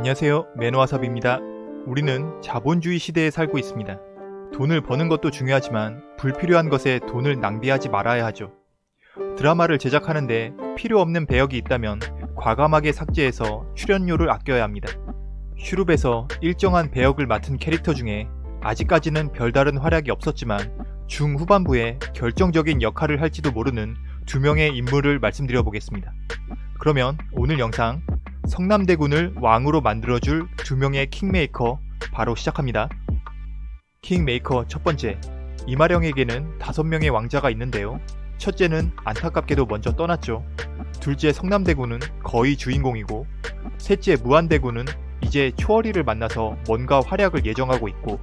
안녕하세요. 매너와섭입니다. 우리는 자본주의 시대에 살고 있습니다. 돈을 버는 것도 중요하지만 불필요한 것에 돈을 낭비하지 말아야 하죠. 드라마를 제작하는데 필요 없는 배역이 있다면 과감하게 삭제해서 출연료를 아껴야 합니다. 슈룹에서 일정한 배역을 맡은 캐릭터 중에 아직까지는 별다른 활약이 없었지만 중후반부에 결정적인 역할을 할지도 모르는 두 명의 인물을 말씀드려 보겠습니다. 그러면 오늘 영상 성남대군을 왕으로 만들어줄 두 명의 킹메이커 바로 시작합니다. 킹메이커 첫 번째, 이마령에게는 다섯 명의 왕자가 있는데요. 첫째는 안타깝게도 먼저 떠났죠. 둘째 성남대군은 거의 주인공이고 셋째 무한대군은 이제 초월이를 만나서 뭔가 활약을 예정하고 있고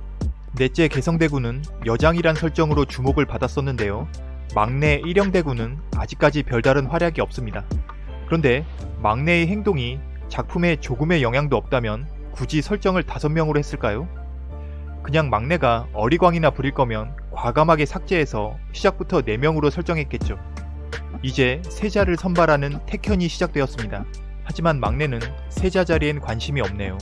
넷째 개성대군은 여장이란 설정으로 주목을 받았었는데요. 막내 일영대군은 아직까지 별다른 활약이 없습니다. 그런데 막내의 행동이 작품에 조금의 영향도 없다면 굳이 설정을 5명으로 했을까요? 그냥 막내가 어리광이나 부릴 거면 과감하게 삭제해서 시작부터 4명으로 설정했겠죠. 이제 세자를 선발하는 택현이 시작되었습니다. 하지만 막내는 세자 자리엔 관심이 없네요.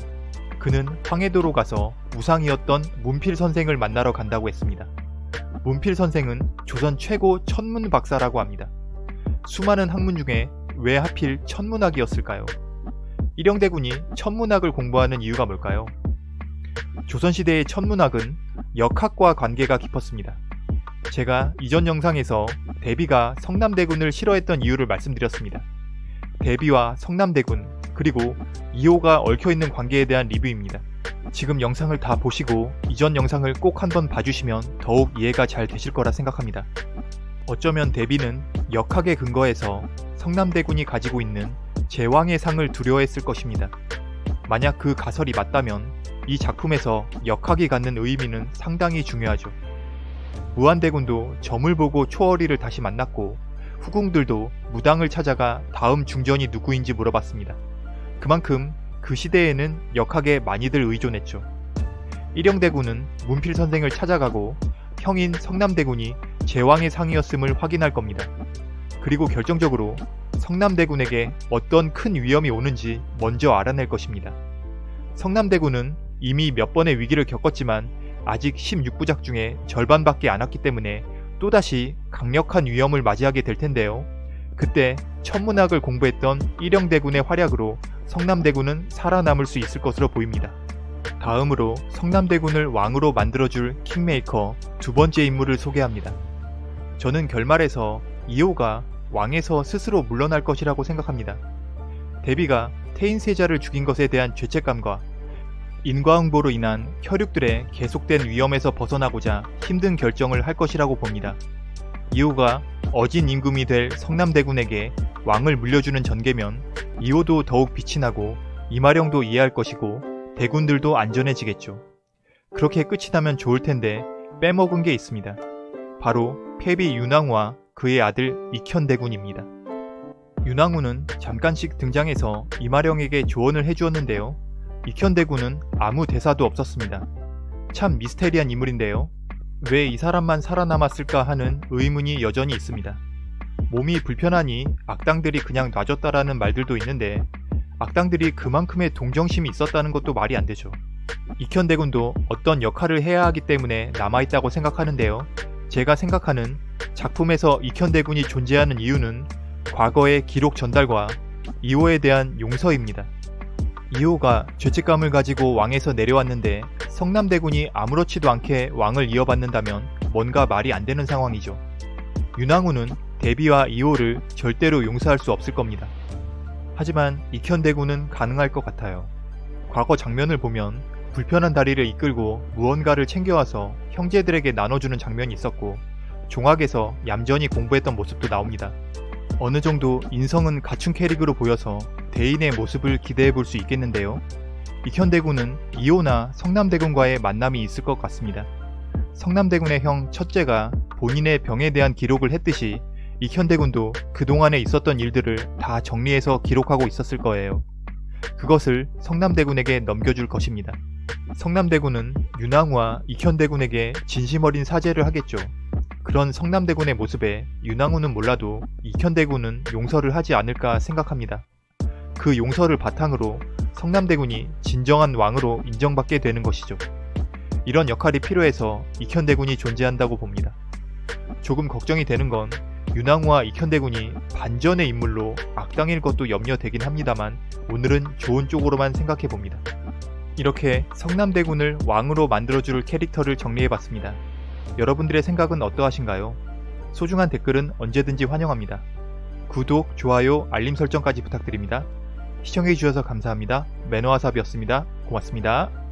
그는 황해도로 가서 우상이었던 문필 선생을 만나러 간다고 했습니다. 문필 선생은 조선 최고 천문 박사라고 합니다. 수많은 학문 중에 왜 하필 천문학이었을까요? 일영대군이 천문학을 공부하는 이유가 뭘까요? 조선시대의 천문학은 역학과 관계가 깊었습니다. 제가 이전 영상에서 대비가 성남대군을 싫어했던 이유를 말씀드렸습니다. 대비와 성남대군 그리고 이호가 얽혀있는 관계에 대한 리뷰입니다. 지금 영상을 다 보시고 이전 영상을 꼭 한번 봐주시면 더욱 이해가 잘 되실 거라 생각합니다. 어쩌면 대비는 역학에 근거해서 성남대군이 가지고 있는 제왕의 상을 두려워했을 것입니다. 만약 그 가설이 맞다면 이 작품에서 역학이 갖는 의미는 상당히 중요하죠. 무한대군도 점을 보고 초월이를 다시 만났고 후궁들도 무당을 찾아가 다음 중전이 누구인지 물어봤습니다. 그만큼 그 시대에는 역학에 많이들 의존했죠. 일영대군은 문필 선생을 찾아가고 형인 성남대군이 제왕의 상이었음을 확인할 겁니다. 그리고 결정적으로 성남대군에게 어떤 큰 위험이 오는지 먼저 알아낼 것입니다. 성남대군은 이미 몇 번의 위기를 겪었지만 아직 16부작 중에 절반밖에 안 왔기 때문에 또다시 강력한 위험을 맞이하게 될 텐데요. 그때 천문학을 공부했던 일영대군의 활약으로 성남대군은 살아남을 수 있을 것으로 보입니다. 다음으로 성남대군을 왕으로 만들어줄 킹메이커 두 번째 인물을 소개합니다. 저는 결말에서 이호가 왕에서 스스로 물러날 것이라고 생각합니다. 데비가 태인세자를 죽인 것에 대한 죄책감과 인과응보로 인한 혈육들의 계속된 위험에서 벗어나고자 힘든 결정을 할 것이라고 봅니다. 이호가 어진 임금이 될 성남대군에게 왕을 물려주는 전개면 이호도 더욱 빛이 나고 이마령도 이해할 것이고 대군들도 안전해지겠죠. 그렇게 끝이 나면 좋을 텐데 빼먹은 게 있습니다. 바로 폐비 윤왕후와 그의 아들 익현대군입니다. 윤왕후는 잠깐씩 등장해서 이마령에게 조언을 해주었는데요. 익현대군은 아무 대사도 없었습니다. 참 미스테리한 인물인데요. 왜 이 사람만 살아남았을까 하는 의문이 여전히 있습니다. 몸이 불편하니 악당들이 그냥 놔줬다라는 말들도 있는데 악당들이 그만큼의 동정심이 있었다는 것도 말이 안 되죠. 익현대군도 어떤 역할을 해야 하기 때문에 남아있다고 생각하는데요. 제가 생각하는 작품에서 익현대군이 존재하는 이유는 과거의 기록 전달과 이호에 대한 용서입니다. 이호가 죄책감을 가지고 왕에서 내려왔는데 성남대군이 아무렇지도 않게 왕을 이어받는다면 뭔가 말이 안 되는 상황이죠. 윤왕후는 대비와 이호를 절대로 용서할 수 없을 겁니다. 하지만 익현대군은 가능할 것 같아요. 과거 장면을 보면 불편한 다리를 이끌고 무언가를 챙겨와서 형제들에게 나눠주는 장면이 있었고 종학에서 얌전히 공부했던 모습도 나옵니다. 어느 정도 인성은 갖춘 캐릭으로 보여서 대인의 모습을 기대해 볼 수 있겠는데요. 익현대군은 이호나 성남대군과의 만남이 있을 것 같습니다. 성남대군의 형 첫째가 본인의 병에 대한 기록을 했듯이 익현대군도 그동안에 있었던 일들을 다 정리해서 기록하고 있었을 거예요. 그것을 성남대군에게 넘겨줄 것입니다. 성남대군은 윤왕후와 익현대군에게 진심 어린 사죄를 하겠죠. 그런 성남대군의 모습에 윤왕후는 몰라도 익현대군은 용서를 하지 않을까 생각합니다. 그 용서를 바탕으로 성남대군이 진정한 왕으로 인정받게 되는 것이죠. 이런 역할이 필요해서 익현대군이 존재한다고 봅니다. 조금 걱정이 되는 건 윤왕후와 익현대군이 반전의 인물로 악당일 것도 염려되긴 합니다만 오늘은 좋은 쪽으로만 생각해 봅니다. 이렇게 성남대군을 왕으로 만들어줄 캐릭터를 정리해봤습니다. 여러분들의 생각은 어떠하신가요? 소중한 댓글은 언제든지 환영합니다. 구독, 좋아요, 알림 설정까지 부탁드립니다. 시청해주셔서 감사합니다. 매너와삽이었습니다. 고맙습니다.